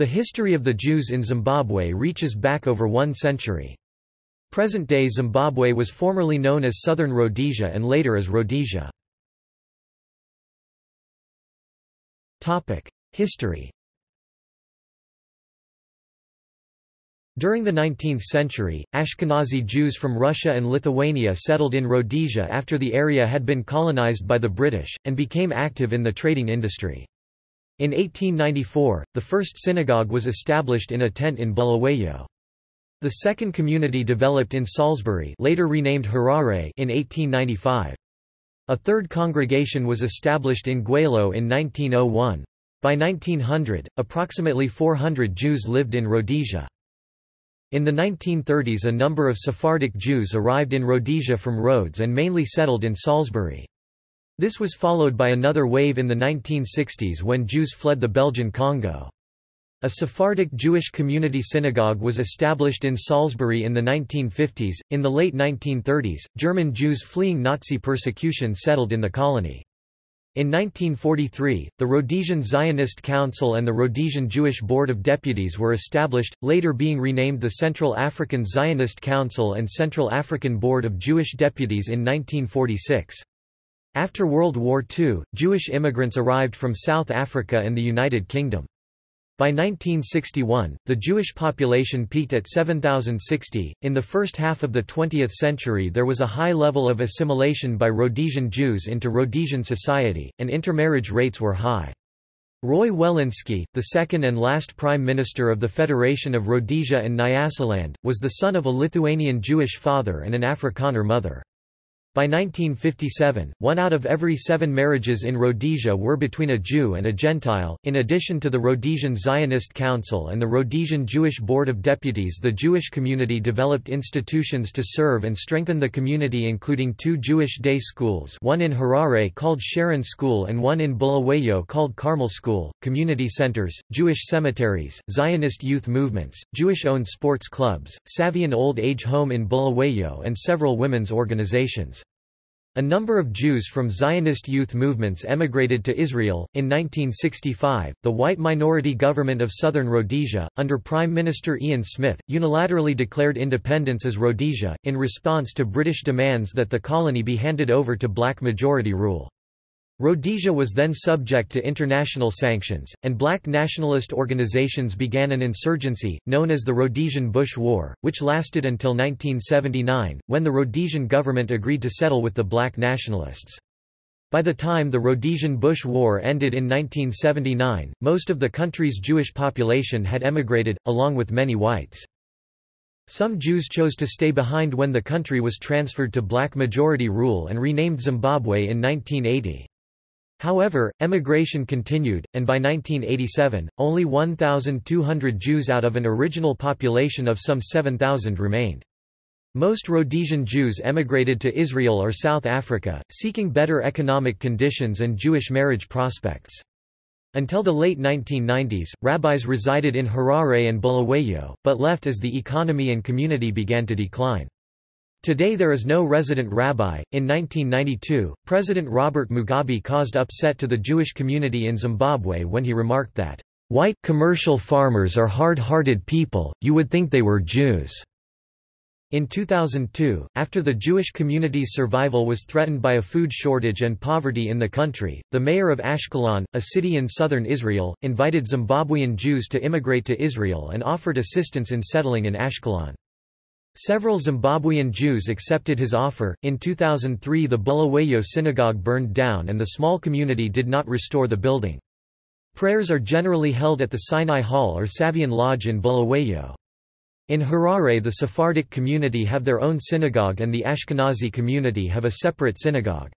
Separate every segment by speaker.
Speaker 1: The history of the Jews in Zimbabwe reaches back over one century. Present-day Zimbabwe was formerly known as Southern Rhodesia and later as Rhodesia. History During the 19th century, Ashkenazi Jews from Russia and Lithuania settled in Rhodesia after the area had been colonized by the British, and became active in the trading industry. In 1894, the first synagogue was established in a tent in Bulawayo. The second community developed in Salisbury later renamed Harare in 1895. A third congregation was established in Gwelo in 1901. By 1900, approximately 400 Jews lived in Rhodesia. In the 1930s a number of Sephardic Jews arrived in Rhodesia from Rhodes and mainly settled in Salisbury. This was followed by another wave in the 1960s when Jews fled the Belgian Congo. A Sephardic Jewish community synagogue was established in Salisbury in the 1950s. In the late 1930s, German Jews fleeing Nazi persecution settled in the colony. In 1943, the Rhodesian Zionist Council and the Rhodesian Jewish Board of Deputies were established, later being renamed the Central African Zionist Council and Central African Board of Jewish Deputies in 1946. After World War II, Jewish immigrants arrived from South Africa and the United Kingdom. By 1961, the Jewish population peaked at 7,060. In the first half of the 20th century, there was a high level of assimilation by Rhodesian Jews into Rhodesian society, and intermarriage rates were high. Roy Welensky, the second and last Prime Minister of the Federation of Rhodesia and Nyasaland, was the son of a Lithuanian Jewish father and an Afrikaner mother. By 1957, one out of every seven marriages in Rhodesia were between a Jew and a Gentile. In addition to the Rhodesian Zionist Council and the Rhodesian Jewish Board of Deputies, the Jewish community developed institutions to serve and strengthen the community, including two Jewish day schools one in Harare called Sharon School and one in Bulawayo called Carmel School, community centers, Jewish cemeteries, Zionist youth movements, Jewish owned sports clubs, Savyon Old Age Home in Bulawayo, and several women's organizations. A number of Jews from Zionist youth movements emigrated to Israel. In 1965, the white minority government of southern Rhodesia, under Prime Minister Ian Smith, unilaterally declared independence as Rhodesia, in response to British demands that the colony be handed over to black majority rule. Rhodesia was then subject to international sanctions, and black nationalist organizations began an insurgency, known as the Rhodesian Bush War, which lasted until 1979, when the Rhodesian government agreed to settle with the black nationalists. By the time the Rhodesian Bush War ended in 1979, most of the country's Jewish population had emigrated, along with many whites. Some Jews chose to stay behind when the country was transferred to black majority rule and renamed Zimbabwe in 1980. However, emigration continued, and by 1987, only 1,200 Jews out of an original population of some 7,000 remained. Most Rhodesian Jews emigrated to Israel or South Africa, seeking better economic conditions and Jewish marriage prospects. Until the late 1990s, rabbis resided in Harare and Bulawayo, but left as the economy and community began to decline. Today there is no resident rabbi. In 1992, President Robert Mugabe caused upset to the Jewish community in Zimbabwe when he remarked that, White commercial farmers are hard-hearted people, you would think they were Jews. In 2002, after the Jewish community's survival was threatened by a food shortage and poverty in the country, the mayor of Ashkelon, a city in southern Israel, invited Zimbabwean Jews to immigrate to Israel and offered assistance in settling in Ashkelon. Several Zimbabwean Jews accepted his offer. In 2003, the Bulawayo synagogue burned down and the small community did not restore the building. Prayers are generally held at the Sinai Hall or Savyon Lodge in Bulawayo. In Harare, the Sephardic community have their own synagogue and the Ashkenazi community have a separate synagogue.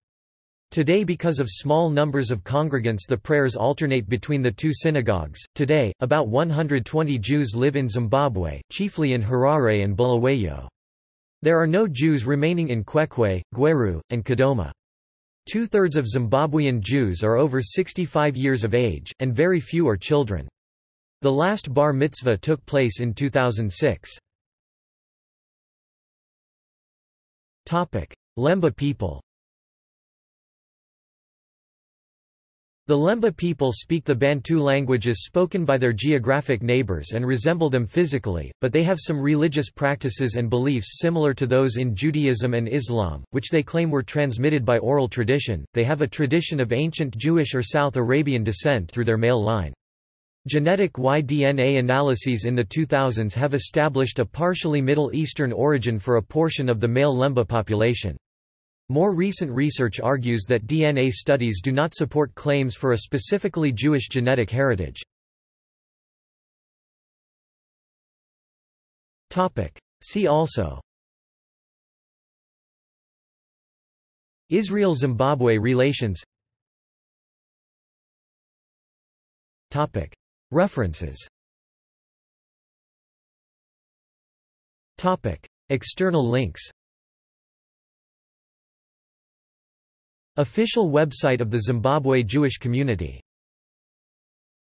Speaker 1: Today because of small numbers of congregants the prayers alternate between the two synagogues. Today, about 120 Jews live in Zimbabwe, chiefly in Harare and Bulawayo. There are no Jews remaining in Kwekwe, Gweru, and Kadoma. Two-thirds of Zimbabwean Jews are over 65 years of age, and very few are children. The last bar mitzvah took place in 2006. Lemba people The Lemba people speak the Bantu languages spoken by their geographic neighbors and resemble them physically, but they have some religious practices and beliefs similar to those in Judaism and Islam, which they claim were transmitted by oral tradition. They have a tradition of ancient Jewish or South Arabian descent through their male line. Genetic Y-DNA analyses in the 2000s have established a partially Middle Eastern origin for a portion of the male Lemba population. More recent research argues that DNA studies do not support claims for a specifically Jewish genetic heritage. See also Israel–Zimbabwe relations References External links Official website of the Zimbabwe Jewish Community